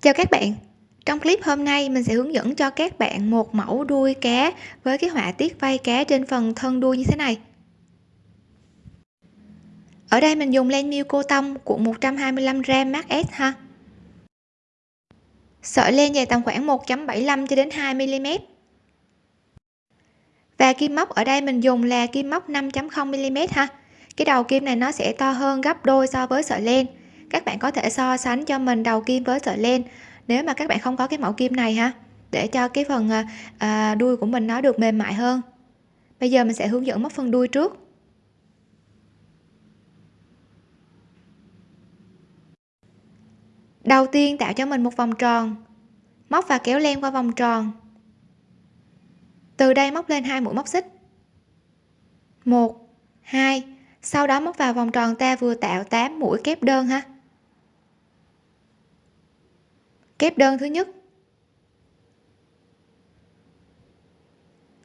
Chào các bạn, trong clip hôm nay mình sẽ hướng dẫn cho các bạn một mẫu đuôi cá với cái họa tiết vây cá trên phần thân đuôi như thế này. Ở đây mình dùng len miêu cô tông cuộn 125g mát S ha. Sợi len dài tầm khoảng 1.75 cho đến 2 mm. Và kim móc ở đây mình dùng là kim móc 5.0 mm ha. Cái đầu kim này nó sẽ to hơn gấp đôi so với sợi len các bạn có thể so sánh cho mình đầu kim với sợi len. Nếu mà các bạn không có cái mẫu kim này ha để cho cái phần à, à, đuôi của mình nó được mềm mại hơn. Bây giờ mình sẽ hướng dẫn móc phần đuôi trước. Đầu tiên tạo cho mình một vòng tròn. Móc và kéo len qua vòng tròn. Từ đây móc lên hai mũi móc xích. Một hai sau đó móc vào vòng tròn ta vừa tạo 8 mũi kép đơn ha kép đơn thứ nhất.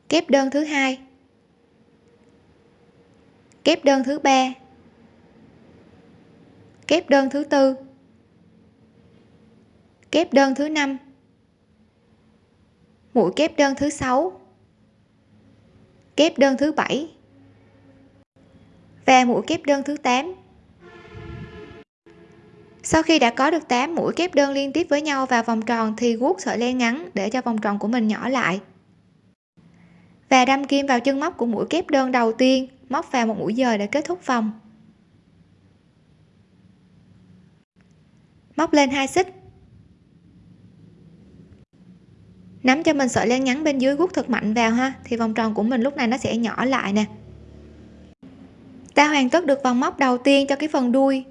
Kép đơn thứ hai. Kép đơn thứ ba. Kép đơn thứ tư. Kép đơn thứ năm. Mũi kép đơn thứ sáu. Kép đơn thứ bảy. Và mũi kép đơn thứ 8 sau khi đã có được 8 mũi kép đơn liên tiếp với nhau vào vòng tròn thì guốc sợi len ngắn để cho vòng tròn của mình nhỏ lại. Và đâm kim vào chân móc của mũi kép đơn đầu tiên, móc vào một mũi dời để kết thúc vòng. Móc lên hai xích. Nắm cho mình sợi len ngắn bên dưới guốc thật mạnh vào ha, thì vòng tròn của mình lúc này nó sẽ nhỏ lại nè. Ta hoàn tất được vòng móc đầu tiên cho cái phần đuôi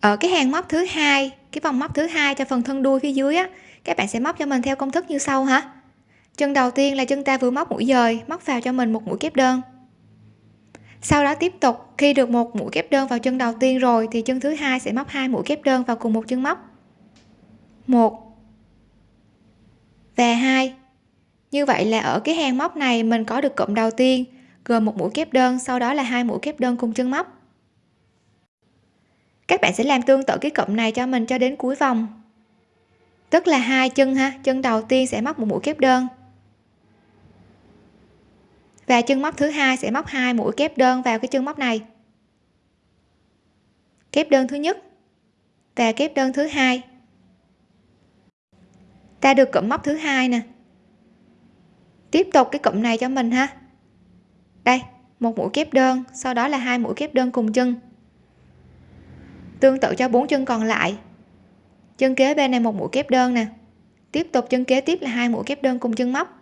ở cái hàng móc thứ hai, cái vòng móc thứ hai cho phần thân đuôi phía dưới á, các bạn sẽ móc cho mình theo công thức như sau ha chân đầu tiên là chân ta vừa móc mũi dời, móc vào cho mình một mũi kép đơn. Sau đó tiếp tục, khi được một mũi kép đơn vào chân đầu tiên rồi thì chân thứ hai sẽ móc hai mũi kép đơn vào cùng một chân móc. Một và hai. Như vậy là ở cái hàng móc này mình có được cụm đầu tiên, gồm một mũi kép đơn, sau đó là hai mũi kép đơn cùng chân móc các bạn sẽ làm tương tự cái cụm này cho mình cho đến cuối vòng. Tức là hai chân ha, chân đầu tiên sẽ móc một mũi kép đơn. Và chân móc thứ hai sẽ móc hai mũi kép đơn vào cái chân móc này. Kép đơn thứ nhất và kép đơn thứ hai. Ta được cụm móc thứ hai nè. Tiếp tục cái cụm này cho mình ha. Đây, một mũi kép đơn, sau đó là hai mũi kép đơn cùng chân tương tự cho bốn chân còn lại. Chân kế bên này một mũi kép đơn nè. Tiếp tục chân kế tiếp là hai mũi kép đơn cùng chân móc.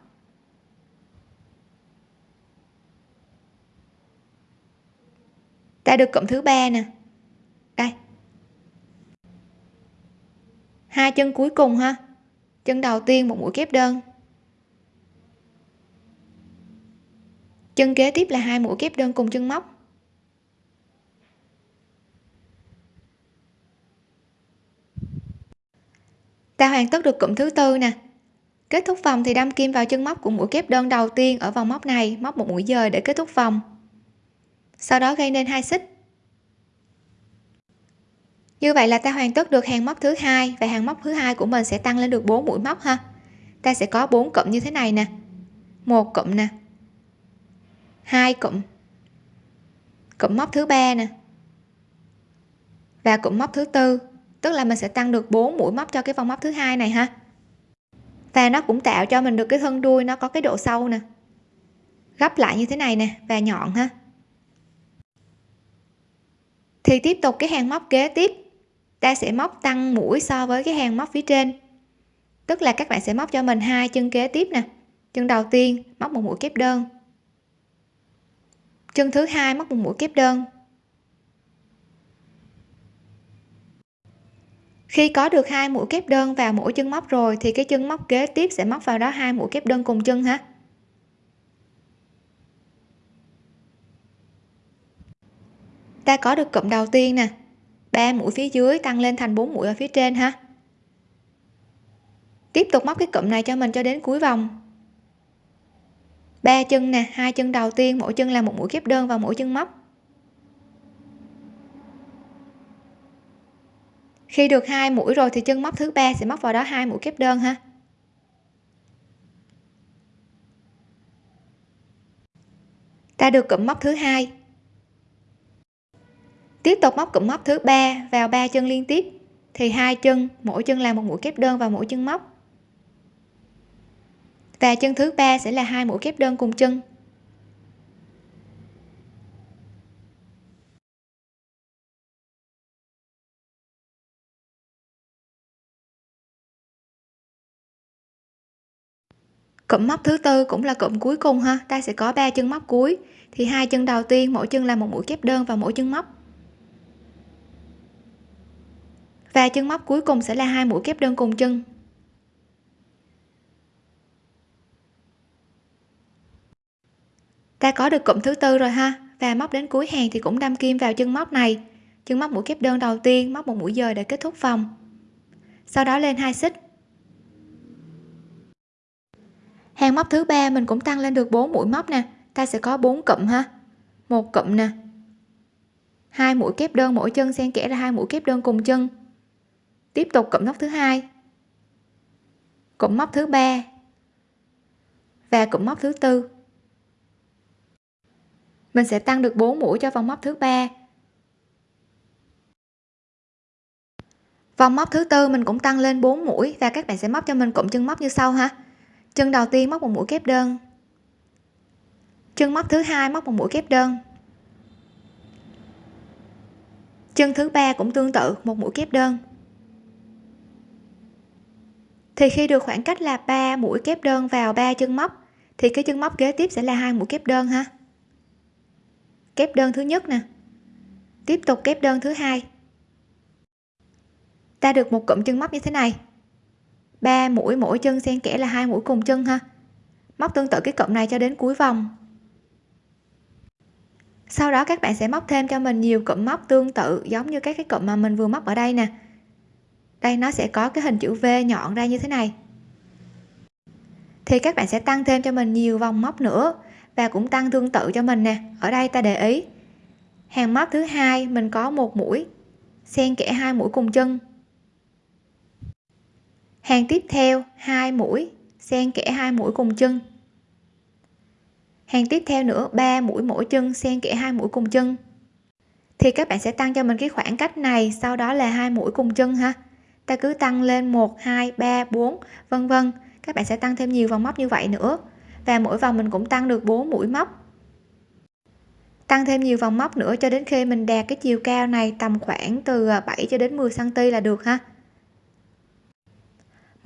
Ta được cụm thứ ba nè. Đây. Hai chân cuối cùng ha. Chân đầu tiên một mũi kép đơn. Chân kế tiếp là hai mũi kép đơn cùng chân móc. Ta hoàn tất được cụm thứ tư nè. Kết thúc vòng thì đâm kim vào chân móc của mũi kép đơn đầu tiên ở vòng móc này, móc một mũi dời để kết thúc vòng. Sau đó gây nên hai xích. Như vậy là ta hoàn tất được hàng móc thứ hai và hàng móc thứ hai của mình sẽ tăng lên được 4 mũi móc ha. Ta sẽ có 4 cụm như thế này nè. Một cụm nè. Hai cụm. Cụm móc thứ ba nè. Và cụm móc thứ tư tức là mình sẽ tăng được 4 mũi móc cho cái vòng móc thứ hai này ha. Và nó cũng tạo cho mình được cái thân đuôi nó có cái độ sâu nè. Gấp lại như thế này nè và nhọn ha. Thì tiếp tục cái hàng móc kế tiếp. Ta sẽ móc tăng mũi so với cái hàng móc phía trên. Tức là các bạn sẽ móc cho mình hai chân kế tiếp nè. Chân đầu tiên móc một mũi kép đơn. Chân thứ hai móc một mũi kép đơn. Khi có được hai mũi kép đơn vào mỗi chân móc rồi, thì cái chân móc kế tiếp sẽ móc vào đó hai mũi kép đơn cùng chân ha ta có được cụm đầu tiên nè. Ba mũi phía dưới tăng lên thành bốn mũi ở phía trên ha tiếp tục móc cái cụm này cho mình cho đến cuối vòng. Ba chân nè, hai chân đầu tiên, mỗi chân là một mũi kép đơn vào mỗi chân móc. Khi được hai mũi rồi thì chân móc thứ ba sẽ móc vào đó hai mũi kép đơn ha. Ta được cụm móc thứ hai. Tiếp tục móc cụm móc thứ ba vào ba chân liên tiếp, thì hai chân, mỗi chân là một mũi kép đơn vào mỗi chân móc. Và chân thứ ba sẽ là hai mũi kép đơn cùng chân. Cụm móc thứ tư cũng là cụm cuối cùng ha. Ta sẽ có ba chân móc cuối. Thì hai chân đầu tiên, mỗi chân là một mũi kép đơn vào mỗi chân móc. Và chân móc cuối cùng sẽ là hai mũi kép đơn cùng chân. Ta có được cụm thứ tư rồi ha. Và móc đến cuối hàng thì cũng đâm kim vào chân móc này. Chân móc mũi kép đơn đầu tiên, móc một mũi dời để kết thúc vòng. Sau đó lên hai xích. Hàng móc thứ ba mình cũng tăng lên được 4 mũi móc nè. Ta sẽ có 4 cụm ha. Một cụm nè. Hai mũi kép đơn mỗi chân, xen kẽ ra hai mũi kép đơn cùng chân. Tiếp tục cụm móc thứ hai. Cụm móc thứ ba và cụm móc thứ tư. Mình sẽ tăng được 4 mũi cho vòng móc thứ ba. Vòng móc thứ tư mình cũng tăng lên 4 mũi và các bạn sẽ móc cho mình cụm chân móc như sau ha chân đầu tiên móc một mũi kép đơn. Chân móc thứ hai móc một mũi kép đơn. Chân thứ ba cũng tương tự, một mũi kép đơn. Thì khi được khoảng cách là 3 mũi kép đơn vào ba chân móc, thì cái chân móc kế tiếp sẽ là hai mũi kép đơn ha. Kép đơn thứ nhất nè. Tiếp tục kép đơn thứ hai. Ta được một cụm chân móc như thế này ba mũi, mỗi chân xen kẽ là hai mũi cùng chân ha. Móc tương tự cái cụm này cho đến cuối vòng. Sau đó các bạn sẽ móc thêm cho mình nhiều cụm móc tương tự, giống như các cái cụm mà mình vừa móc ở đây nè. Đây, nó sẽ có cái hình chữ V nhọn ra như thế này. Thì các bạn sẽ tăng thêm cho mình nhiều vòng móc nữa và cũng tăng tương tự cho mình nè. Ở đây ta để ý. Hàng móc thứ hai, mình có một mũi, xen kẽ hai mũi cùng chân hàng tiếp theo, hai mũi. Xen kẽ hai mũi cùng chân. Hàng tiếp theo nữa, ba mũi mỗi chân, xen kẽ hai mũi cùng chân. Thì các bạn sẽ tăng cho mình cái khoảng cách này, sau đó là hai mũi cùng chân ha. Ta cứ tăng lên 1 2 3 4 vân vân. Các bạn sẽ tăng thêm nhiều vòng móc như vậy nữa. Và mỗi vòng mình cũng tăng được 4 mũi móc. Tăng thêm nhiều vòng móc nữa cho đến khi mình đạt cái chiều cao này tầm khoảng từ à, 7 cho đến 10 cm là được ha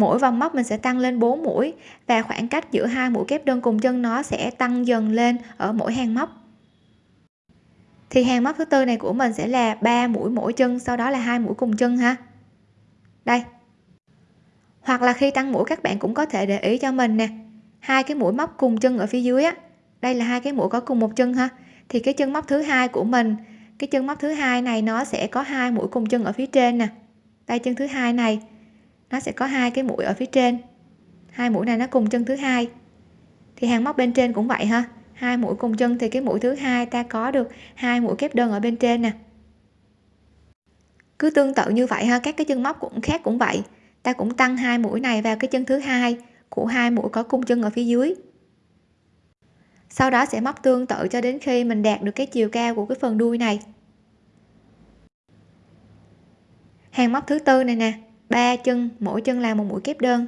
mỗi vòng móc mình sẽ tăng lên 4 mũi và khoảng cách giữa hai mũi kép đơn cùng chân nó sẽ tăng dần lên ở mỗi hàng móc. Thì hàng móc thứ tư này của mình sẽ là 3 mũi mỗi chân, sau đó là hai mũi cùng chân ha. Đây. Hoặc là khi tăng mũi, các bạn cũng có thể để ý cho mình nè. Hai cái mũi móc cùng chân ở phía dưới á, đây là hai cái mũi có cùng một chân ha. Thì cái chân móc thứ hai của mình, cái chân móc thứ hai này nó sẽ có hai mũi cùng chân ở phía trên nè. Đây, chân thứ hai này nó sẽ có hai cái mũi ở phía trên. Hai mũi này nó cùng chân thứ hai. Thì hàng móc bên trên cũng vậy ha. Hai mũi cùng chân thì cái mũi thứ hai ta có được hai mũi kép đơn ở bên trên nè. Cứ tương tự như vậy ha, các cái chân móc cũng khác cũng vậy. Ta cũng tăng hai mũi này vào cái chân thứ hai của hai mũi có cung chân ở phía dưới. Sau đó sẽ móc tương tự cho đến khi mình đạt được cái chiều cao của cái phần đuôi này. Hàng móc thứ tư này nè ba chân, mỗi chân là một mũi kép đơn.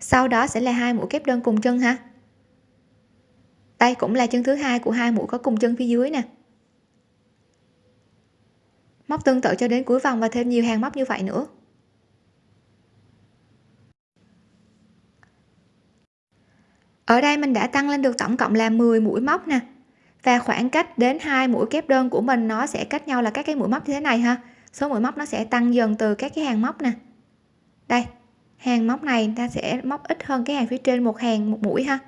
Sau đó sẽ là hai mũi kép đơn cùng chân ha đây cũng là chân thứ hai của hai mũi có cùng chân phía dưới nè. Móc tương tự cho đến cuối vòng và thêm nhiều hàng móc như vậy nữa. Ở đây mình đã tăng lên được tổng cộng là 10 mũi móc nè và khoảng cách đến hai mũi kép đơn của mình nó sẽ cách nhau là các cái mũi móc như thế này ha. Số mũi móc nó sẽ tăng dần từ các cái hàng móc nè. Đây, hàng móc này ta sẽ móc ít hơn cái hàng phía trên một hàng một mũi ha.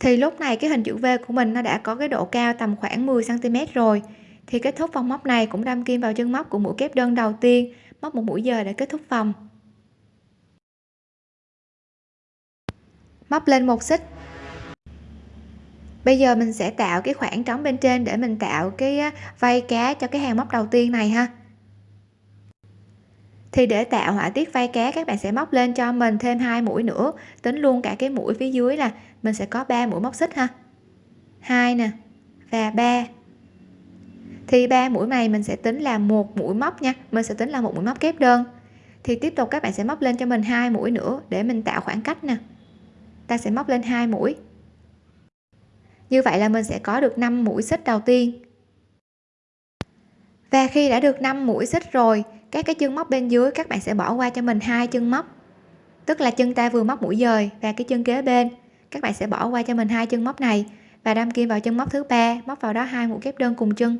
Thì lúc này cái hình chữ V của mình nó đã có cái độ cao tầm khoảng 10 cm rồi. Thì kết thúc vòng móc này cũng đâm kim vào chân móc của mũi kép đơn đầu tiên, móc một mũi giờ để kết thúc vòng. Móc lên một xích bây giờ mình sẽ tạo cái khoảng trống bên trên để mình tạo cái vây cá cho cái hàng móc đầu tiên này ha. Thì để tạo họa tiết vây cá, các bạn sẽ móc lên cho mình thêm hai mũi nữa. Tính luôn cả cái mũi phía dưới là mình sẽ có 3 mũi móc xích ha. Hai nè, và ba. Thì ba mũi này mình sẽ tính là một mũi móc nha. Mình sẽ tính là một mũi móc kép đơn. Thì tiếp tục các bạn sẽ móc lên cho mình hai mũi nữa để mình tạo khoảng cách nè. Ta sẽ móc lên hai mũi như vậy là mình sẽ có được 5 mũi xích đầu tiên. Và khi đã được 5 mũi xích rồi, các cái chân móc bên dưới các bạn sẽ bỏ qua cho mình hai chân móc. Tức là chân ta vừa móc mũi dời và cái chân kế bên. Các bạn sẽ bỏ qua cho mình hai chân móc này và đâm kim vào chân móc thứ ba, móc vào đó hai mũi kép đơn cùng chân.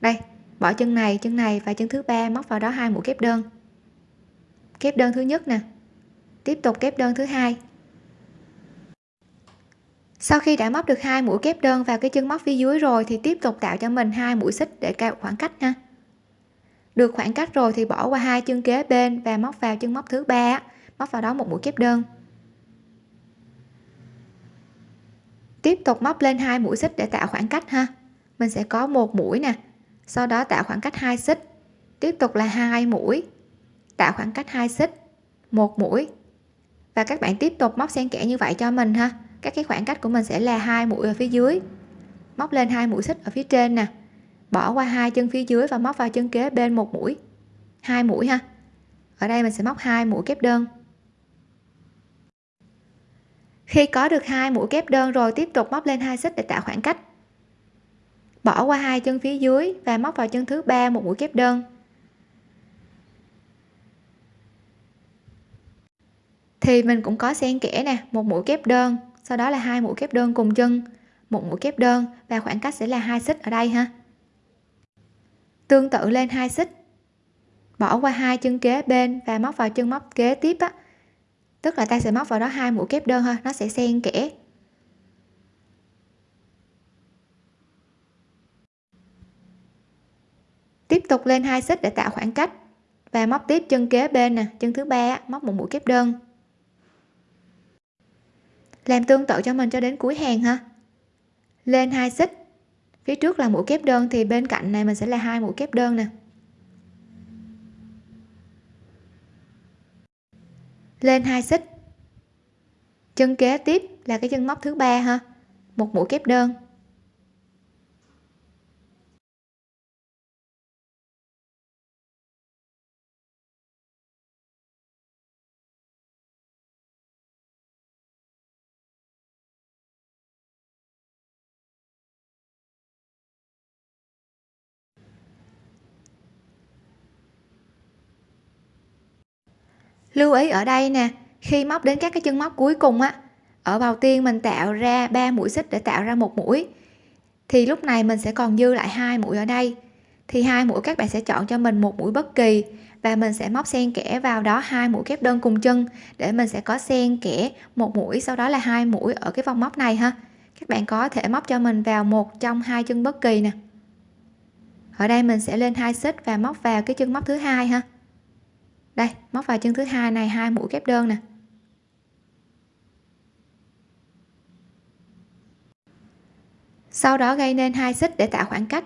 Đây, bỏ chân này chân này và chân thứ ba, móc vào đó hai mũi kép đơn. Kép đơn thứ nhất nè. Tiếp tục kép đơn thứ hai sau khi đã móc được hai mũi kép đơn vào cái chân móc phía dưới rồi thì tiếp tục tạo cho mình hai mũi xích để cao khoảng cách ha. Được khoảng cách rồi thì bỏ qua hai chân kế bên và móc vào chân móc thứ ba móc vào đó một mũi kép đơn. Tiếp tục móc lên hai mũi xích để tạo khoảng cách ha. Mình sẽ có một mũi nè, sau đó tạo khoảng cách hai xích. Tiếp tục là hai mũi, tạo khoảng cách hai xích, một mũi. Và các bạn tiếp tục móc xen kẽ như vậy cho mình ha các cái khoảng cách của mình sẽ là hai mũi ở phía dưới. Móc lên hai mũi xích ở phía trên nè. Bỏ qua hai chân phía dưới và móc vào chân kế bên một mũi. Hai mũi ha. Ở đây mình sẽ móc hai mũi kép đơn. Khi có được hai mũi kép đơn rồi, tiếp tục móc lên hai xích để tạo khoảng cách. Bỏ qua hai chân phía dưới và móc vào chân thứ ba một mũi kép đơn. Thì mình cũng có xen kẽ nè, một mũi kép đơn sau đó là hai mũi kép đơn cùng chân, một mũi kép đơn và khoảng cách sẽ là hai xích ở đây ha. Tương tự lên hai xích, bỏ qua hai chân kế bên và móc vào chân móc kế tiếp á. Tức là ta sẽ móc vào đó hai mũi kép đơn thôi, nó sẽ xen kẽ. Tiếp tục lên hai xích để tạo khoảng cách và móc tiếp chân kế bên nè, chân thứ ba móc một mũi kép đơn làm tương tự cho mình cho đến cuối hàng ha. Lên hai xích. Phía trước là mũi kép đơn thì bên cạnh này mình sẽ là hai mũi kép đơn nè. Lên hai xích. Chân kế tiếp là cái chân móc thứ ba ha. Một mũi kép đơn. Lưu ý ở đây nè, khi móc đến các cái chân móc cuối cùng á, ở đầu tiên mình tạo ra 3 mũi xích để tạo ra một mũi. Thì lúc này mình sẽ còn dư lại hai mũi ở đây. Thì hai mũi các bạn sẽ chọn cho mình một mũi bất kỳ và mình sẽ móc xen kẽ vào đó hai mũi kép đơn cùng chân để mình sẽ có xen kẽ một mũi, sau đó là hai mũi ở cái vòng móc này ha. Các bạn có thể móc cho mình vào một trong hai chân bất kỳ nè. Ở đây mình sẽ lên hai xích và móc vào cái chân móc thứ hai ha đây, móc vào chân thứ hai này, hai mũi kép đơn nè. Sau đó gây nên hai xích để tạo khoảng cách.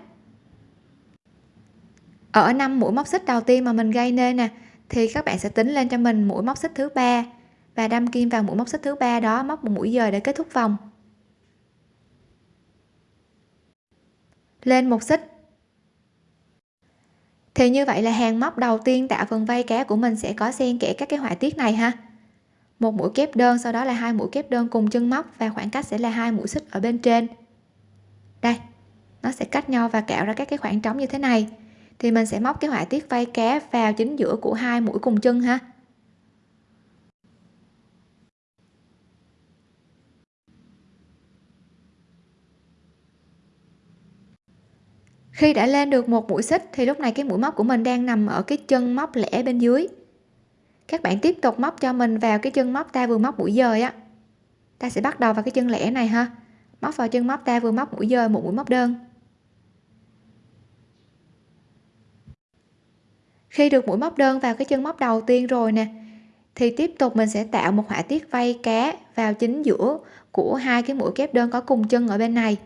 Ở năm mũi móc xích đầu tiên mà mình gây nên nè, thì các bạn sẽ tính lên cho mình mũi móc xích thứ ba. Và đâm kim vào mũi móc xích thứ ba đó, móc một mũi dời để kết thúc vòng. Lên một xích thì như vậy là hàng móc đầu tiên tạo phần vây cá của mình sẽ có xen kẽ các cái họa tiết này ha. Một mũi kép đơn, sau đó là hai mũi kép đơn cùng chân móc và khoảng cách sẽ là hai mũi xích ở bên trên. Đây, nó sẽ cách nhau và cạo ra các cái khoảng trống như thế này. Thì mình sẽ móc cái họa tiết vây cá vào chính giữa của hai mũi cùng chân ha. Khi đã lên được một mũi xích thì lúc này cái mũi móc của mình đang nằm ở cái chân móc lẻ bên dưới. Các bạn tiếp tục móc cho mình vào cái chân móc ta vừa móc mũi dời á. Ta sẽ bắt đầu vào cái chân lẻ này ha. Móc vào chân móc ta vừa móc mũi dời, một mũi móc đơn. Khi được mũi móc đơn vào cái chân móc đầu tiên rồi nè, thì tiếp tục mình sẽ tạo một họa tiết vây cá vào chính giữa của hai cái mũi kép đơn có cùng chân ở bên này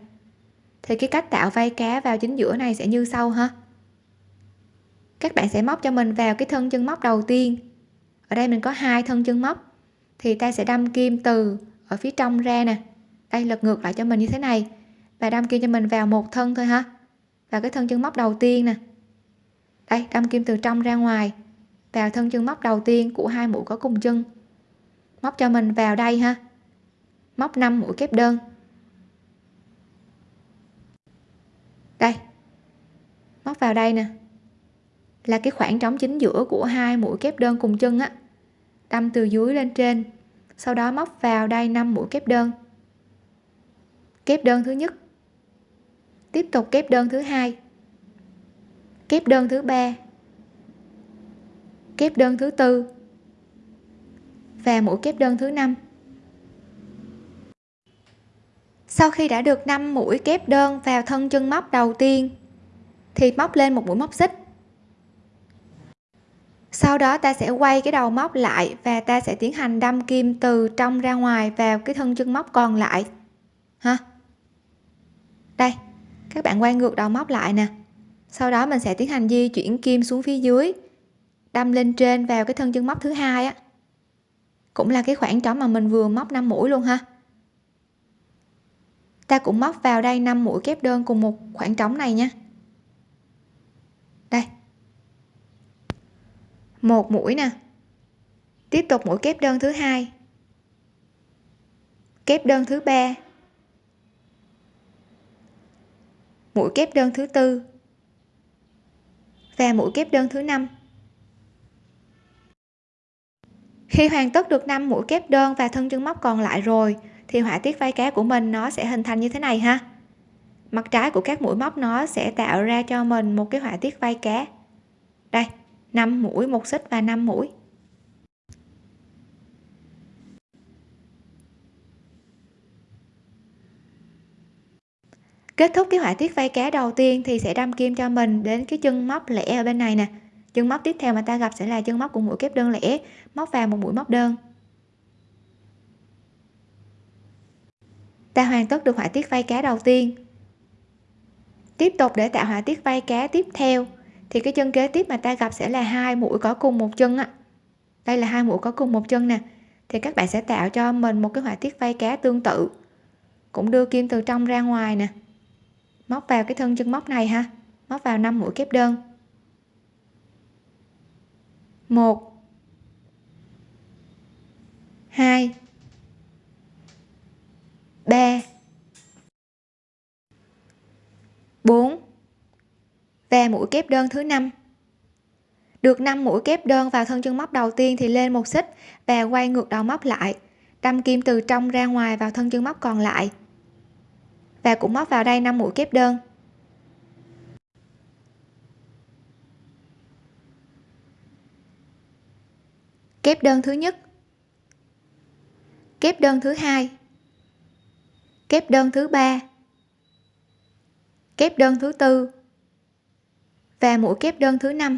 thì cái cách tạo vây cá vào chính giữa này sẽ như sau ha. Các bạn sẽ móc cho mình vào cái thân chân móc đầu tiên. Ở đây mình có hai thân chân móc. Thì ta sẽ đâm kim từ ở phía trong ra nè. Đây, lật ngược lại cho mình như thế này. Và đâm kim cho mình vào một thân thôi ha. Vào cái thân chân móc đầu tiên nè. Đây, đâm kim từ trong ra ngoài. Vào thân chân móc đầu tiên của hai mũi có cùng chân. Móc cho mình vào đây ha. Móc 5 mũi kép đơn. Đây. Móc vào đây nè. Là cái khoảng trống chính giữa của hai mũi kép đơn cùng chân á. Đâm từ dưới lên trên. Sau đó móc vào đây 5 mũi kép đơn. Kép đơn thứ nhất. Tiếp tục kép đơn thứ hai. Kép đơn thứ ba. Kép đơn thứ tư. Và mũi kép đơn thứ năm. Sau khi đã được 5 mũi kép đơn vào thân chân móc đầu tiên, thì móc lên một mũi móc xích. Sau đó ta sẽ quay cái đầu móc lại và ta sẽ tiến hành đâm kim từ trong ra ngoài vào cái thân chân móc còn lại. Ha? Đây, các bạn quay ngược đầu móc lại nè. Sau đó mình sẽ tiến hành di chuyển kim xuống phía dưới, đâm lên trên vào cái thân chân móc thứ hai á. Cũng là cái khoảng trống mà mình vừa móc 5 mũi luôn ha ta cũng móc vào đây 5 mũi kép đơn cùng một khoảng trống này nha. Đây. Một mũi nè. Tiếp tục mũi kép đơn thứ hai. Kép đơn thứ ba. Mũi kép đơn thứ tư. Và mũi kép đơn thứ năm. Khi hoàn tất được 5 mũi kép đơn và thân chân móc còn lại rồi thì họa tiết vai cá của mình nó sẽ hình thành như thế này ha. Mặt trái của các mũi móc nó sẽ tạo ra cho mình một cái họa tiết vai cá. Đây 5 mũi, một xích và 5 mũi. Kết thúc cái họa tiết vai cá đầu tiên thì sẽ đâm kim cho mình đến cái chân móc lẻ ở bên này nè. Chân móc tiếp theo mà ta gặp sẽ là chân móc của mũi kép đơn lẻ, móc vào một mũi móc đơn. Ta hoàn tất được họa tiết vai cá đầu tiên. Tiếp tục để tạo họa tiết vai cá tiếp theo. Thì cái chân kế tiếp mà ta gặp sẽ là hai mũi có cùng một chân á. Đây là hai mũi có cùng một chân nè. Thì các bạn sẽ tạo cho mình một cái họa tiết vai cá tương tự. Cũng đưa kim từ trong ra ngoài nè. Móc vào cái thân chân móc này ha. Móc vào 5 mũi kép đơn. Một. Hai ba bốn. Và mũi kép đơn thứ năm. Được 5 mũi kép đơn vào thân chân móc đầu tiên thì lên một xích và quay ngược đầu móc lại. Đâm kim từ trong ra ngoài vào thân chân móc còn lại. Và cũng móc vào đây 5 mũi kép đơn. Kép đơn thứ nhất. Kép đơn thứ hai kép đơn thứ ba. Kép đơn thứ tư. Và mũi kép đơn thứ năm.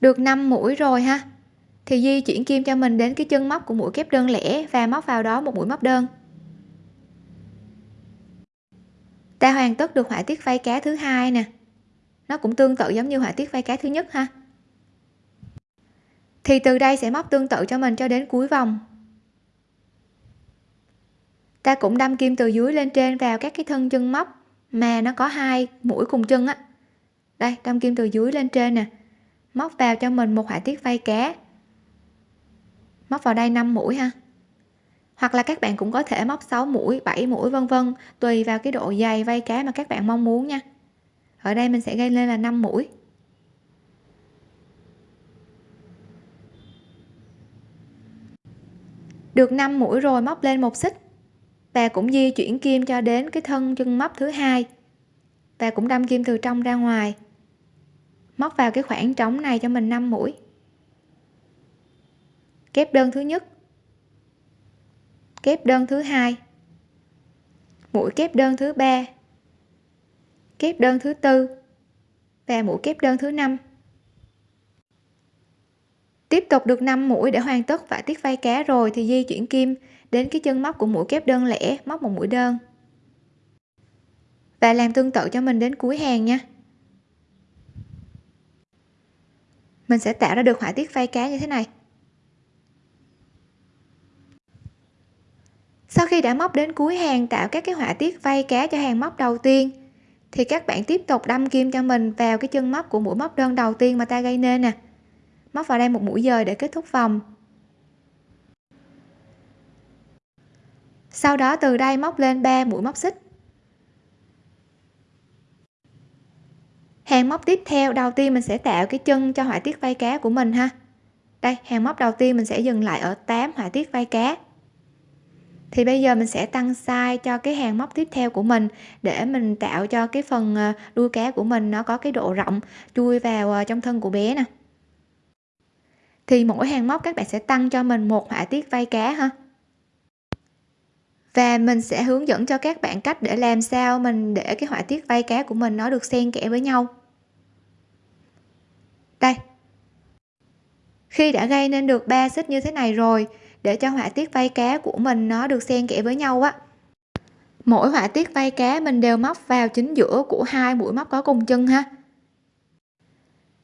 Được 5 mũi rồi ha. Thì di chuyển kim cho mình đến cái chân móc của mũi kép đơn lẻ và móc vào đó một mũi móc đơn. Ta hoàn tất được họa tiết vây cá thứ hai nè. Nó cũng tương tự giống như họa tiết vây cá thứ nhất ha. Thì từ đây sẽ móc tương tự cho mình cho đến cuối vòng ta cũng đâm kim từ dưới lên trên vào các cái thân chân móc mà nó có hai mũi cùng chân á. Đây, đâm kim từ dưới lên trên nè. Móc vào cho mình một họa tiết vây cá. Móc vào đây 5 mũi ha. Hoặc là các bạn cũng có thể móc 6 mũi 7 mũi, vân vân, tùy vào cái độ dày vây cá mà các bạn mong muốn nha. Ở đây mình sẽ gây lên là 5 mũi. Được 5 mũi rồi, móc lên một xích và cũng di chuyển kim cho đến cái thân chân móc thứ hai. Và cũng đâm kim từ trong ra ngoài. Móc vào cái khoảng trống này cho mình 5 mũi. Kép đơn thứ nhất. Kép đơn thứ hai. Mũi kép đơn thứ ba. Kép đơn thứ tư. Và mũi kép đơn thứ năm. Tiếp tục được 5 mũi để hoàn tất vải tiết vây cá rồi thì di chuyển kim đến cái chân móc của mũi kép đơn lẻ, móc một mũi đơn. Và làm tương tự cho mình đến cuối hàng nha. Mình sẽ tạo ra được họa tiết vây cá như thế này. Sau khi đã móc đến cuối hàng, tạo các cái họa tiết vây cá cho hàng móc đầu tiên, thì các bạn tiếp tục đâm kim cho mình vào cái chân móc của mũi móc đơn đầu tiên mà ta gây nên nè. Móc vào đây một mũi dời để kết thúc vòng. Sau đó từ đây móc lên 3 mũi móc xích. Hàng móc tiếp theo, đầu tiên mình sẽ tạo cái chân cho họa tiết vây cá của mình ha. Đây, hàng móc đầu tiên mình sẽ dừng lại ở 8 họa tiết vây cá. Thì bây giờ mình sẽ tăng size cho cái hàng móc tiếp theo của mình để mình tạo cho cái phần ờ, đuôi cá của mình nó có cái độ rộng chui vào ờ, trong thân của bé nè. Thì mỗi hàng móc các bạn sẽ tăng cho mình một họa tiết vây cá ha và mình sẽ hướng dẫn cho các bạn cách để làm sao mình để cái họa tiết vây cá của mình nó được xen kẽ với nhau. Đây. Khi đã gây nên được ba xích như thế này rồi, để cho họa tiết vây cá của mình nó được xen kẽ với nhau á, mỗi họa tiết vây cá mình đều móc vào chính giữa của hai mũi móc có cùng chân ha.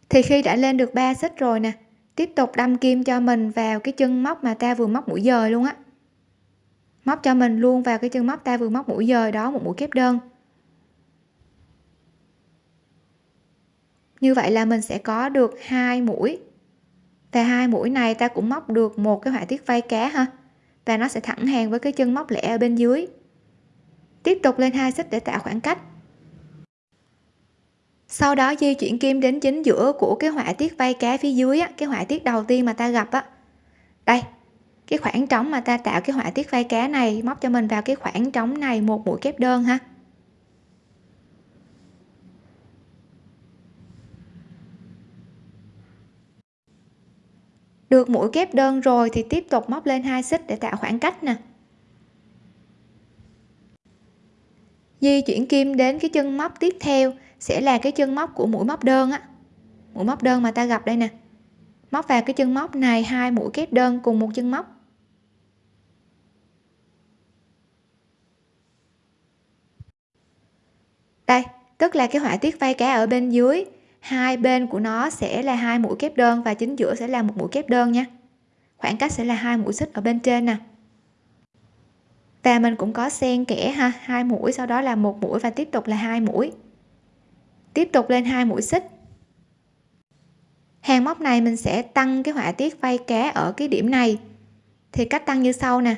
Thì khi đã lên được ba xích rồi nè, tiếp tục đâm kim cho mình vào cái chân móc mà ta vừa móc mũi dời luôn á móc cho mình luôn vào cái chân móc ta vừa móc mũi dời đó một mũi kép đơn. Như vậy là mình sẽ có được hai mũi. Và hai mũi này ta cũng móc được một cái họa tiết vây cá ha. Và nó sẽ thẳng hàng với cái chân móc lẻ ở bên dưới. Tiếp tục lên hai xích để tạo khoảng cách. Sau đó di chuyển kim đến chính giữa của cái họa tiết vây cá phía dưới á, cái họa tiết đầu tiên mà ta gặp á. Đây cái khoảng trống mà ta tạo cái họa tiết vây cá này, móc cho mình vào cái khoảng trống này một mũi kép đơn ha. Được mũi kép đơn rồi thì tiếp tục móc lên hai xích để tạo khoảng cách nè. Di chuyển kim đến cái chân móc tiếp theo sẽ là cái chân móc của mũi móc đơn á. Mũi móc đơn mà ta gặp đây nè. Móc vào cái chân móc này hai mũi kép đơn cùng một chân móc. Đây, tức là cái họa tiết vây cá ở bên dưới. Hai bên của nó sẽ là hai mũi kép đơn và chính giữa sẽ là một mũi kép đơn nha. Khoảng cách sẽ là hai mũi xích ở bên trên nè. Và mình cũng có xen kẽ ha, hai mũi, sau đó là một mũi và tiếp tục là hai mũi. Tiếp tục lên hai mũi xích. Hàng móc này mình sẽ tăng cái họa tiết vây cá ở cái điểm này. Thì cách tăng như sau nè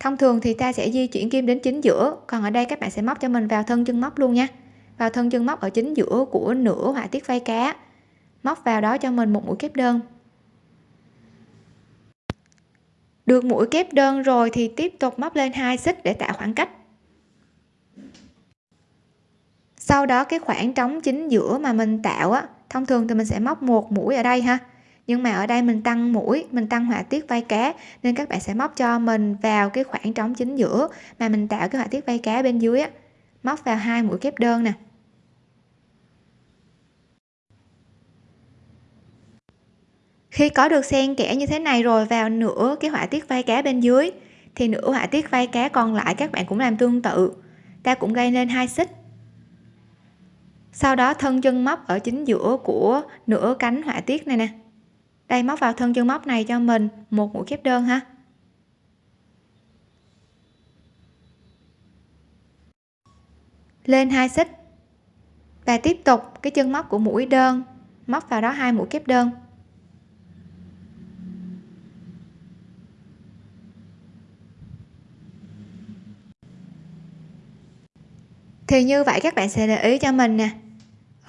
thông thường thì ta sẽ di chuyển kim đến chính giữa, còn ở đây các bạn sẽ móc cho mình vào thân chân móc luôn nha. Vào thân chân móc ở chính giữa của nửa họa tiết vây cá. Móc vào đó cho mình một mũi kép đơn. Được mũi kép đơn rồi thì tiếp tục móc lên hai xích để tạo khoảng cách. Sau đó cái khoảng trống chính giữa mà mình tạo á, thông thường thì mình sẽ móc một mũi ở đây ha nhưng mà ở đây mình tăng mũi, mình tăng họa tiết vây cá, nên các bạn sẽ móc cho mình vào cái khoảng trống chính giữa mà mình tạo cái họa tiết vây cá bên dưới á. Móc vào hai mũi kép đơn nè. Khi có được xen kẽ như thế này rồi vào nửa cái họa tiết vây cá bên dưới, thì nửa họa tiết vây cá còn lại các bạn cũng làm tương tự. Ta cũng gây lên hai xích. Sau đó thân chân móc ở chính giữa của nửa cánh họa tiết này nè đây, móc vào thân chân móc này cho mình. Một mũi kép đơn ha. Lên hai xích. Và tiếp tục cái chân móc của mũi đơn. Móc vào đó hai mũi kép đơn. Thì như vậy các bạn sẽ để ý cho mình nè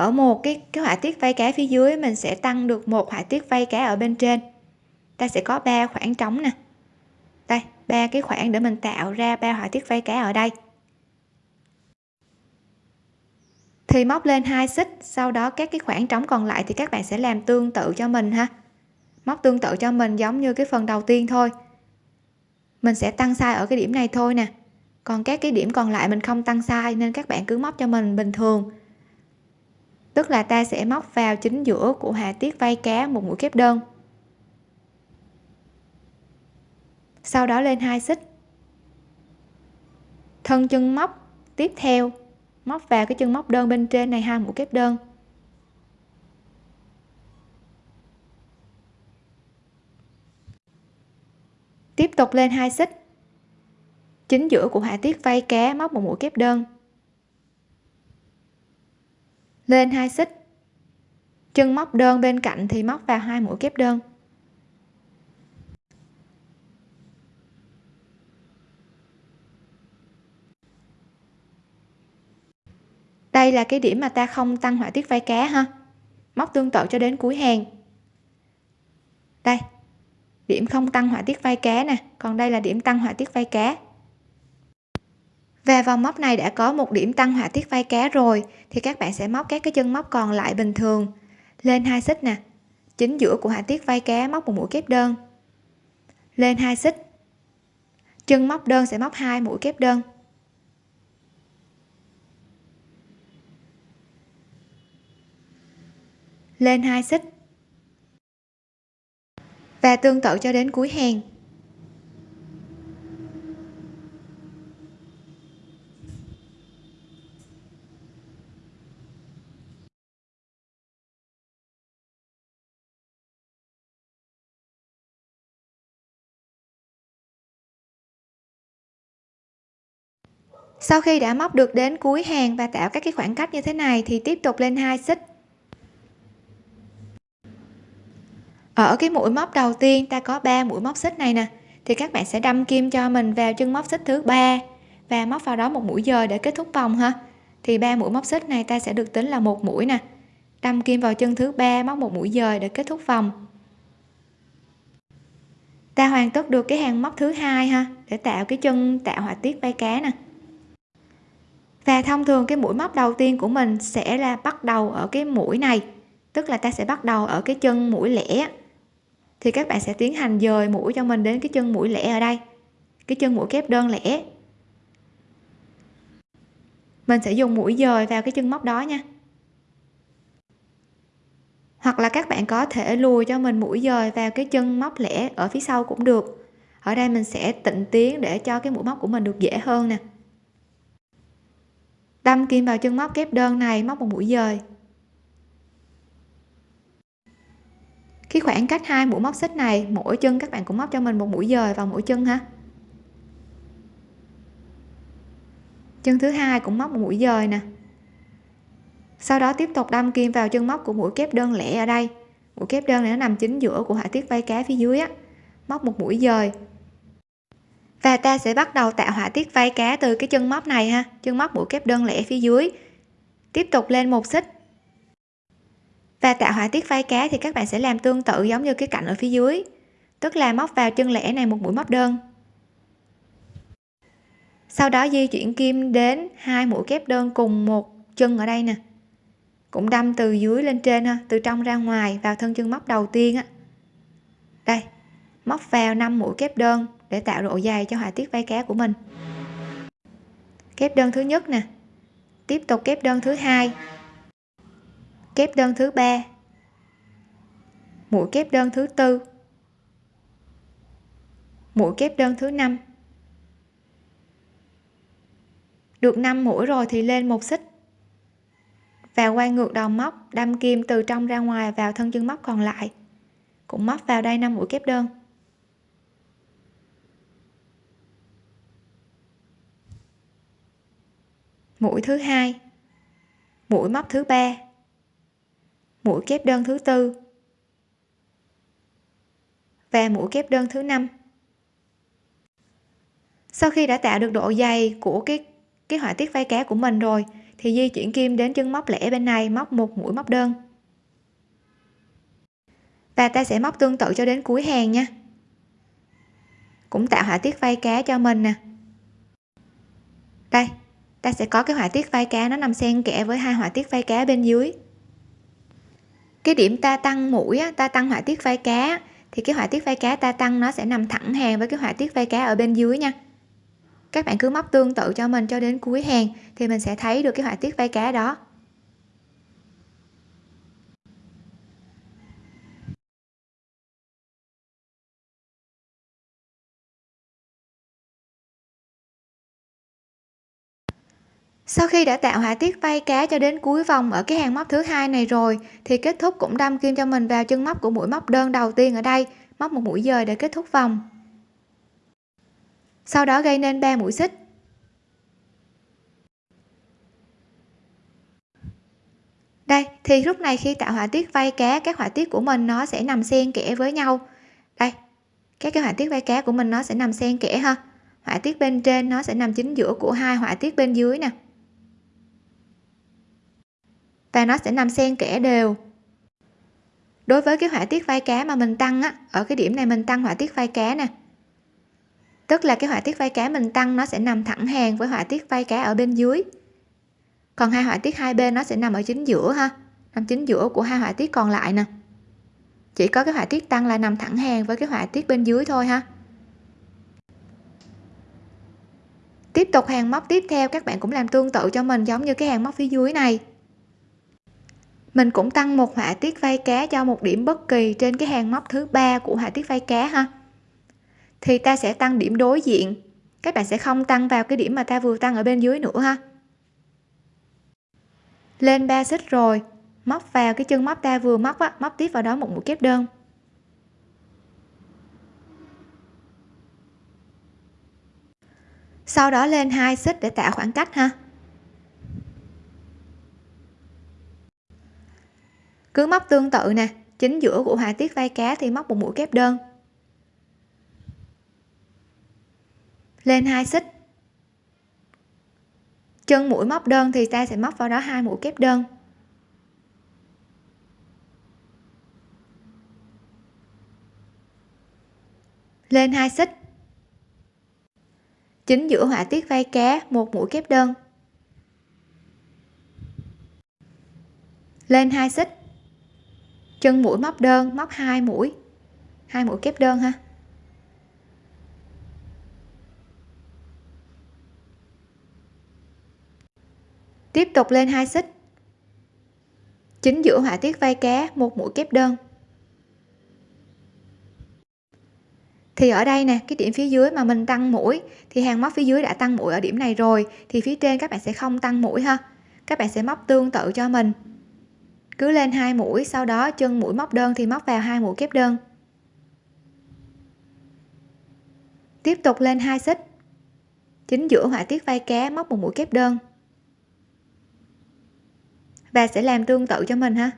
ở một cái cái họa tiết vây cá phía dưới, mình sẽ tăng được một họa tiết vây cá ở bên trên. Ta sẽ có ba khoảng trống nè. Đây, ba cái khoảng để mình tạo ra ba họa tiết vây cá ở đây. Thì móc lên hai xích, sau đó các cái khoảng trống còn lại thì các bạn sẽ làm tương tự cho mình ha. Móc tương tự cho mình giống như cái phần đầu tiên thôi. Mình sẽ tăng sai ở cái điểm này thôi nè. Còn các cái điểm còn lại mình không tăng sai nên các bạn cứ móc cho mình bình thường tức là ta sẽ móc vào chính giữa của họa tiết vây cá một mũi kép đơn. Sau đó lên hai xích. Thân chân móc tiếp theo, móc vào cái chân móc đơn bên trên này hai mũi kép đơn. Tiếp tục lên hai xích. Chính giữa của họa tiết vây cá móc một mũi kép đơn lên hai xích. Chân móc đơn bên cạnh thì móc vào hai mũi kép đơn. Đây là cái điểm mà ta không tăng họa tiết vai cá ha. Móc tương tự cho đến cuối hàng. Đây, điểm không tăng họa tiết vai cá nè. Còn đây là điểm tăng họa tiết vai cá và vòng móc này đã có một điểm tăng họa tiết vai cá rồi, thì các bạn sẽ móc các cái chân móc còn lại bình thường. Lên hai xích nè. Chính giữa của họa tiết vai cá móc một mũi kép đơn. Lên hai xích. Chân móc đơn sẽ móc hai mũi kép đơn. Lên hai xích. Và tương tự cho đến cuối hàng. Sau khi đã móc được đến cuối hàng và tạo các cái khoảng cách như thế này thì tiếp tục lên hai xích. Ở cái mũi móc đầu tiên, ta có 3 mũi móc xích này nè, thì các bạn sẽ đâm kim cho mình vào chân móc xích thứ ba và móc vào đó một mũi dời để kết thúc vòng ha. Thì ba mũi móc xích này ta sẽ được tính là một mũi nè. Đâm kim vào chân thứ ba, móc một mũi dời để kết thúc vòng. Ta hoàn tất được cái hàng móc thứ hai ha, để tạo cái chân tạo họa tiết vai cá nè và thông thường cái mũi móc đầu tiên của mình sẽ là bắt đầu ở cái mũi này, tức là ta sẽ bắt đầu ở cái chân mũi lẻ. Thì các bạn sẽ tiến hành dời mũi cho mình đến cái chân mũi lẻ ở đây, cái chân mũi kép đơn lẻ. Mình sẽ dùng mũi dời vào cái chân móc đó nha. Hoặc là các bạn có thể lùi cho mình mũi dời vào cái chân móc lẻ ở phía sau cũng được. Ở đây mình sẽ tịnh tiến để cho cái mũi móc của mình được dễ hơn nè đâm kim vào chân móc kép đơn này, móc một mũi dời. Cái khoảng cách hai mũi móc xích này, mỗi chân các bạn cũng móc cho mình một mũi dời vào mỗi chân ha. Chân thứ hai cũng móc một mũi dời nè. Sau đó tiếp tục đâm kim vào chân móc của mũi kép đơn lẻ ở đây. Mũi kép đơn này nó nằm chính giữa của họa tiết vai cá phía dưới á. Móc một mũi dời và ta sẽ bắt đầu tạo họa tiết vai cá từ cái chân móc này ha, chân móc mũi kép đơn lẻ phía dưới. Tiếp tục lên một xích. Và tạo họa tiết vai cá thì các bạn sẽ làm tương tự giống như cái cạnh ở phía dưới. Tức là móc vào chân lẻ này một mũi móc đơn. Sau đó di chuyển kim đến hai mũi kép đơn cùng một chân ở đây nè. Cũng đâm từ dưới lên trên ha, từ trong ra ngoài vào thân chân móc đầu tiên á. Đây, móc vào 5 mũi kép đơn để tạo độ dày cho họa tiết vai cá của mình. Kép đơn thứ nhất nè. Tiếp tục kép đơn thứ hai. Kép đơn thứ ba. Mũi kép đơn thứ tư. Mũi kép đơn thứ năm. Được 5 mũi rồi thì lên một xích. Và quay ngược đầu móc, đâm kim từ trong ra ngoài vào thân chân móc còn lại. Cũng móc vào đây 5 mũi kép đơn. Mũi thứ hai. Mũi móc thứ ba. Mũi kép đơn thứ tư. Và mũi kép đơn thứ năm. Sau khi đã tạo được độ dày của cái cái họa tiết vai cá của mình rồi, thì di chuyển kim đến chân móc lẻ bên này, móc một mũi móc đơn. Và ta sẽ móc tương tự cho đến cuối hàng nha. Cũng tạo họa tiết vai cá cho mình nè. Đây ta sẽ có cái họa tiết vai cá nó nằm xen kẽ với hai họa tiết vai cá bên dưới. Cái điểm ta tăng mũi ta tăng họa tiết vai cá, thì cái họa tiết vai cá ta tăng nó sẽ nằm thẳng hàng với cái họa tiết vai cá ở bên dưới nha. Các bạn cứ móc tương tự cho mình cho đến cuối hàng thì mình sẽ thấy được cái họa tiết vai cá đó. Sau khi đã tạo họa tiết vây cá cho đến cuối vòng ở cái hàng móc thứ hai này rồi, thì kết thúc cũng đâm kim cho mình vào chân móc của mũi móc đơn đầu tiên ở đây, móc một mũi dời để kết thúc vòng. Sau đó gây nên 3 mũi xích. Đây, thì lúc này khi tạo họa tiết vây cá, các họa tiết của mình nó sẽ nằm xen kẽ với nhau. Đây, các cái họa tiết vây cá của mình nó sẽ nằm xen kẽ ha. Họa tiết bên trên nó sẽ nằm chính giữa của hai họa tiết bên dưới nè và nó sẽ nằm xen kẽ đều. Đối với cái họa tiết vai cá mà mình tăng á, ở cái điểm này mình tăng họa tiết vai cá nè. Tức là cái họa tiết vai cá mình tăng nó sẽ nằm thẳng hàng với họa tiết vai cá ở bên dưới. Còn hai họa tiết hai bên nó sẽ nằm ở chính giữa ha, nằm chính giữa của hai họa tiết còn lại nè. Chỉ có cái họa tiết tăng là nằm thẳng hàng với cái họa tiết bên dưới thôi ha. Tiếp tục hàng móc tiếp theo, các bạn cũng làm tương tự cho mình giống như cái hàng móc phía dưới này mình cũng tăng một họa tiết vây cá cho một điểm bất kỳ trên cái hàng móc thứ ba của họa tiết vây cá ha. Thì ta sẽ tăng điểm đối diện. Các bạn sẽ không tăng vào cái điểm mà ta vừa tăng ở bên dưới nữa ha. Lên 3 xích rồi. Móc vào cái chân móc ta vừa móc á, móc tiếp vào đó một mũi kép đơn. Sau đó lên hai xích để tạo khoảng cách ha. Cứ móc tương tự nè, chính giữa của họa tiết vai cá thì móc một mũi kép đơn. Lên hai xích. Chân mũi móc đơn thì ta sẽ móc vào đó hai mũi kép đơn. Lên hai xích. Chính giữa họa tiết vai cá, một mũi kép đơn. Lên hai xích chân mũi móc đơn, móc hai mũi. Hai mũi kép đơn ha. Tiếp tục lên hai xích. Chính giữa họa tiết vai cá, một mũi kép đơn. Thì ở đây nè, cái điểm phía dưới mà mình tăng mũi, thì hàng móc phía dưới đã tăng mũi ở điểm này rồi, thì phía trên các bạn sẽ không tăng mũi ha. Các bạn sẽ móc tương tự cho mình cứ lên hai mũi, sau đó chân mũi móc đơn thì móc vào hai mũi kép đơn. Tiếp tục lên hai xích. Chính giữa họa tiết vai cá móc một mũi kép đơn. Và sẽ làm tương tự cho mình ha.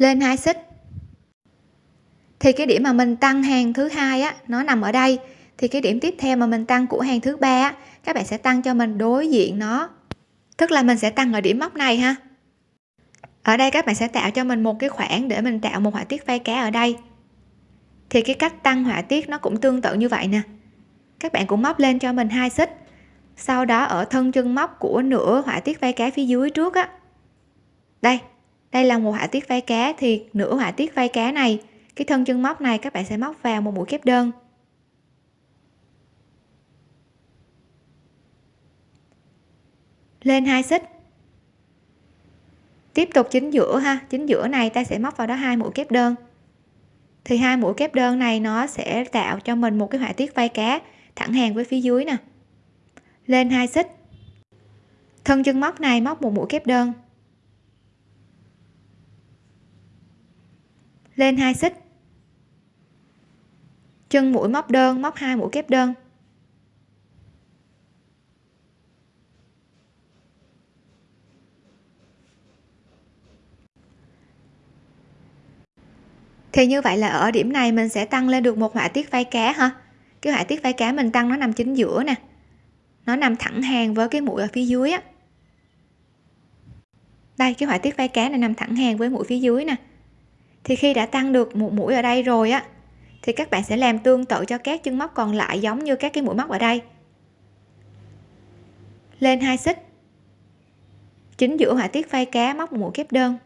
Lên hai xích. Thì cái điểm mà mình tăng hàng thứ hai á, nó nằm ở đây. Thì cái điểm tiếp theo mà mình tăng của hàng thứ ba á, các bạn sẽ tăng cho mình đối diện nó. Tức là mình sẽ tăng ở điểm móc này ha. Ở đây các bạn sẽ tạo cho mình một cái khoảng để mình tạo một họa tiết vây cá ở đây. Thì cái cách tăng họa tiết nó cũng tương tự như vậy nè. Các bạn cũng móc lên cho mình hai xích. Sau đó ở thân chân móc của nửa họa tiết vây cá phía dưới trước á. Đây đây là một họa tiết vai cá, thì nửa họa tiết vai cá này, cái thân chân móc này các bạn sẽ móc vào một mũi kép đơn. Lên hai xích. Tiếp tục chính giữa ha, chính giữa này ta sẽ móc vào đó hai mũi kép đơn. Thì hai mũi kép đơn này nó sẽ tạo cho mình một cái họa tiết vai cá thẳng hàng với phía dưới nè. Lên hai xích. Thân chân móc này móc một mũi kép đơn. Lên hai xích. Chân mũi móc đơn, móc hai mũi kép đơn. Thì như vậy là ở điểm này mình sẽ tăng lên được một họa tiết vai cá ha cái họa tiết vai cá mình tăng nó nằm chính giữa nè. Nó nằm thẳng hàng với cái mũi ở phía dưới á. Đây, cái họa tiết vai cá này nằm thẳng hàng với mũi phía dưới nè thì khi đã tăng được một mũi ở đây rồi á, thì các bạn sẽ làm tương tự cho các chân móc còn lại giống như các cái mũi móc ở đây. Lên hai xích. Chính giữa họa tiết phay cá móc một mũi kép đơn.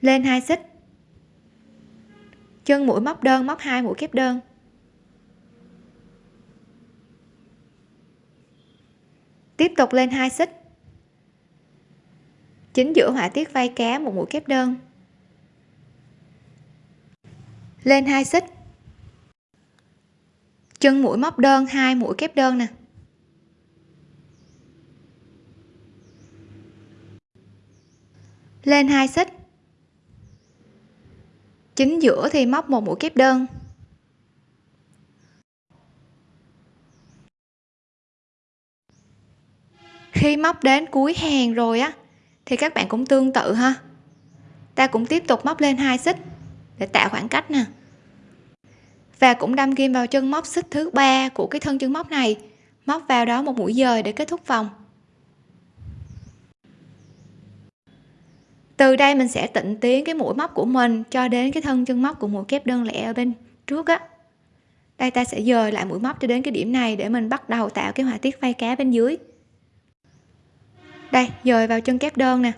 Lên hai xích. Chân mũi móc đơn móc hai mũi kép đơn. Tiếp tục lên hai xích chính giữa họa tiết vai cá một mũi kép đơn. Lên hai xích. Chân mũi móc đơn, hai mũi kép đơn nè. Lên hai xích. Chính giữa thì móc một mũi kép đơn. Khi móc đến cuối hàng rồi á thì các bạn cũng tương tự ha. Ta cũng tiếp tục móc lên hai xích để tạo khoảng cách nè. Và cũng đâm kim vào chân móc xích thứ ba của cái thân chân móc này, móc vào đó một mũi dời để kết thúc vòng. Từ đây mình sẽ tịnh tiến cái mũi móc của mình cho đến cái thân chân móc của mũi kép đơn lẻ ở bên trước á. Đây ta sẽ dời lại mũi móc cho đến cái điểm này để mình bắt đầu tạo cái họa tiết vây cá bên dưới đây, dời vào chân kép đơn nè.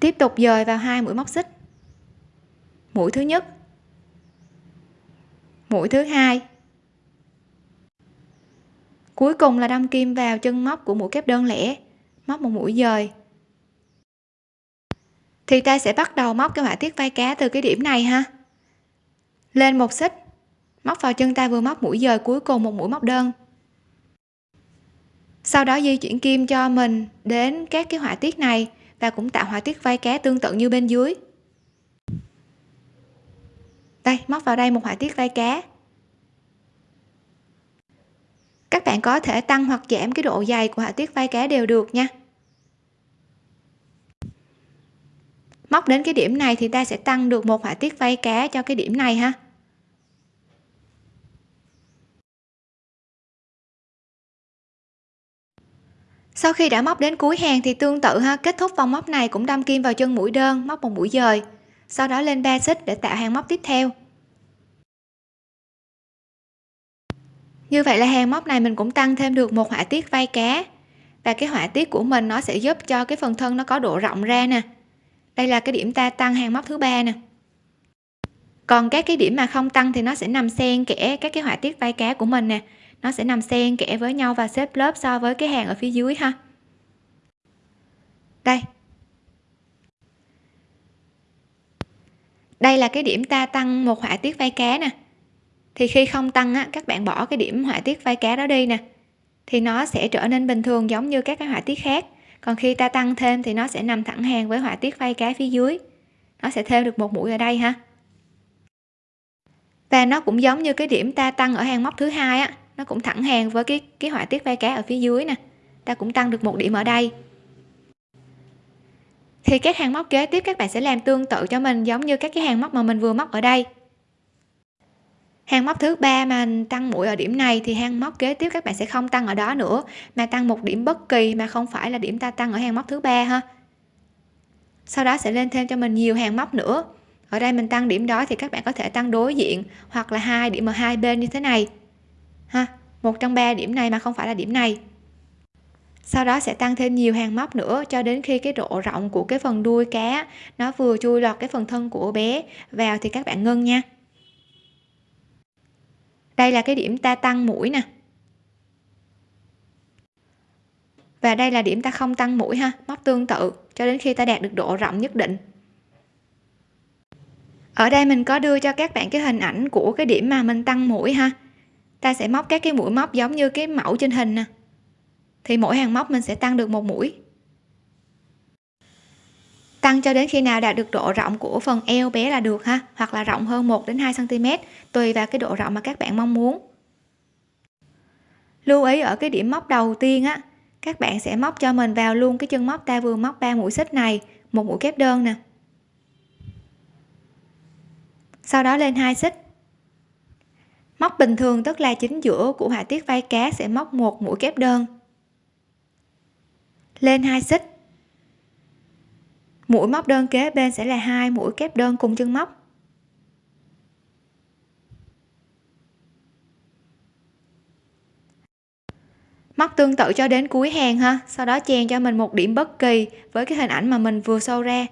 Tiếp tục dời vào hai mũi móc xích. Mũi thứ nhất. Mũi thứ hai. Cuối cùng là đâm kim vào chân móc của mũi kép đơn lẻ, móc một mũi dời. Thì ta sẽ bắt đầu móc cái họa tiết vai cá từ cái điểm này ha. Lên một xích, móc vào chân ta vừa móc mũi dời cuối cùng một mũi móc đơn sau đó di chuyển kim cho mình đến các cái họa tiết này và cũng tạo họa tiết vai cá tương tự như bên dưới. Đây, móc vào đây một họa tiết vai cá. Các bạn có thể tăng hoặc giảm cái độ dày của họa tiết vai cá đều được nha. Móc đến cái điểm này thì ta sẽ tăng được một họa tiết vai cá cho cái điểm này ha. Sau khi đã móc đến cuối hàng thì tương tự ha, kết thúc vòng móc này cũng đâm kim vào chân mũi đơn, móc một mũi dời. Sau đó lên 3 xích để tạo hàng móc tiếp theo. Như vậy là hàng móc này mình cũng tăng thêm được một họa tiết vai cá. Và cái họa tiết của mình nó sẽ giúp cho cái phần thân nó có độ rộng ra nè. Đây là cái điểm ta tăng hàng móc thứ ba nè. Còn các cái điểm mà không tăng thì nó sẽ nằm xen kẽ các cái họa tiết vai cá của mình nè nó sẽ nằm xen kẽ với nhau và xếp lớp so với cái hàng ở phía dưới ha. Đây. Đây là cái điểm ta tăng một họa tiết vai cá nè. Thì khi không tăng á, các bạn bỏ cái điểm họa tiết vai cá đó đi nè, thì nó sẽ trở nên bình thường giống như các cái họa tiết khác. Còn khi ta tăng thêm thì nó sẽ nằm thẳng hàng với họa tiết vai cá phía dưới. Nó sẽ thêm được một mũi ở đây ha. Và nó cũng giống như cái điểm ta tăng ở hàng móc thứ hai á nó cũng thẳng hàng với cái cái họa tiết vai cá ở phía dưới nè. Ta cũng tăng được một điểm ở đây. Thì các hàng móc kế tiếp các bạn sẽ làm tương tự cho mình giống như các cái hàng móc mà mình vừa móc ở đây. Hàng móc thứ ba mà tăng mũi ở điểm này thì hàng móc kế tiếp các bạn sẽ không tăng ở đó nữa, mà tăng một điểm bất kỳ mà không phải là điểm ta tăng ở hàng móc thứ ba ha. Sau đó sẽ lên thêm cho mình nhiều hàng móc nữa. Ở đây mình tăng điểm đó thì các bạn có thể tăng đối diện hoặc là hai điểm ở hai bên như thế này ha, một trong ba điểm này mà không phải là điểm này. Sau đó sẽ tăng thêm nhiều hàng móc nữa cho đến khi cái độ rộng của cái phần đuôi cá, nó vừa chui lọt cái phần thân của bé vào thì các bạn ngưng nha. Đây là cái điểm ta tăng mũi nè. Và đây là điểm ta không tăng mũi ha, móc tương tự, cho đến khi ta đạt được độ rộng nhất định. Ở đây mình có đưa cho các bạn cái hình ảnh của cái điểm mà mình tăng mũi ha ta sẽ móc các cái mũi móc giống như cái mẫu trên hình nè. Thì mỗi hàng móc mình sẽ tăng được một mũi. Tăng cho đến khi nào đạt được độ rộng của phần eo bé là được ha, hoặc là rộng hơn 1 đến 2 cm tùy vào cái độ rộng mà các bạn mong muốn. Lưu ý ở cái điểm móc đầu tiên á, các bạn sẽ móc cho mình vào luôn cái chân móc ta vừa móc 3 mũi xích này, một mũi kép đơn nè. Sau đó lên hai xích móc bình thường tức là chính giữa của họa tiết vai cá sẽ móc một mũi kép đơn. Lên hai xích. Mũi móc đơn kế bên sẽ là hai mũi kép đơn cùng chân móc. Móc tương tự cho đến cuối hàng ha, sau đó chèn cho mình một điểm bất kỳ với cái hình ảnh mà mình vừa sâu ra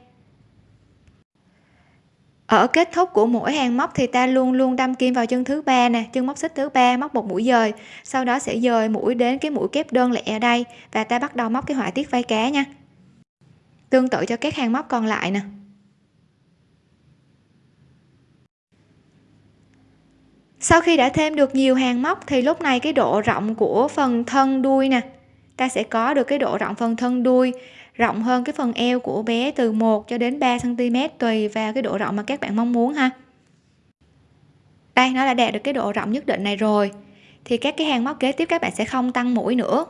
ở kết thúc của mỗi hàng móc thì ta luôn luôn đâm kim vào chân thứ ba nè, chân móc xích thứ ba móc một mũi dời. Sau đó sẽ dời mũi đến cái mũi kép đơn lẻ ở đây và ta bắt đầu móc cái họa tiết vai cá nha. Tương tự cho các hàng móc còn lại nè. Sau khi đã thêm được nhiều hàng móc thì lúc này cái độ rộng của phần thân đuôi nè, ta sẽ có được cái độ rộng phần thân đuôi rộng hơn cái phần eo của bé từ 1 cho đến 3 cm tùy vào cái độ rộng mà các bạn mong muốn ha. Đây, nó đã đạt được cái độ rộng nhất định này rồi. Thì các cái hàng móc kế tiếp các bạn sẽ không tăng mũi nữa.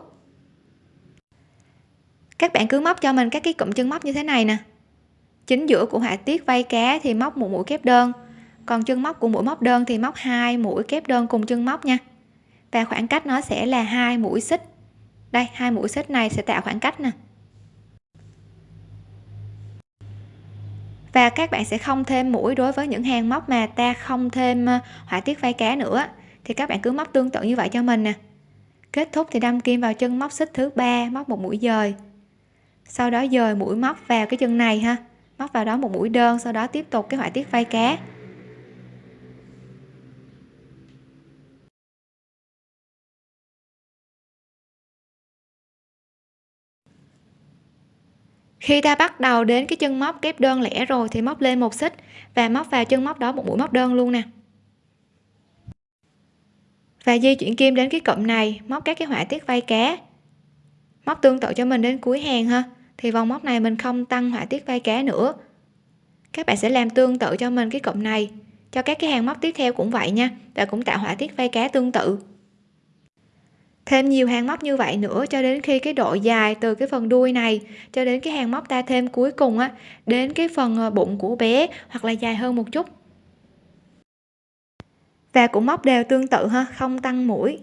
Các bạn cứ móc cho mình các cái cụm chân móc như thế này nè. Chính giữa của họa tiết vây cá thì móc một mũi kép đơn. Còn chân móc của mũi móc đơn thì móc hai mũi kép đơn cùng chân móc nha. Và khoảng cách nó sẽ là hai mũi xích. Đây, hai mũi xích này sẽ tạo khoảng cách nè. Và các bạn sẽ không thêm mũi đối với những hàng móc mà ta không thêm ờ, họa tiết vai cá nữa. Thì các bạn cứ móc tương tự như vậy cho mình nè. Kết thúc thì đâm kim vào chân móc xích thứ ba, móc một mũi dời. Sau đó dời mũi móc vào cái chân này ha. Móc vào đó một mũi đơn, sau đó tiếp tục cái họa tiết vai cá. Khi ta bắt đầu đến cái chân móc kép đơn lẻ rồi thì móc lên một xích và móc vào chân móc đó một mũi móc đơn luôn nè. Và di chuyển kim đến cái cụm này, móc các cái họa tiết vây cá. Móc tương tự cho mình đến cuối hàng ha. Thì vòng móc này mình không tăng họa tiết vây cá nữa. Các bạn sẽ làm tương tự cho mình cái cụm này, cho các cái hàng móc tiếp theo cũng vậy nha, và cũng tạo họa tiết vây cá tương tự thêm nhiều hàng móc như vậy nữa cho đến khi cái độ dài từ cái phần đuôi này cho đến cái hàng móc ta thêm cuối cùng á, đến cái phần ờ, bụng của bé hoặc là dài hơn một chút. Và cũng móc đều tương tự ha, không tăng mũi.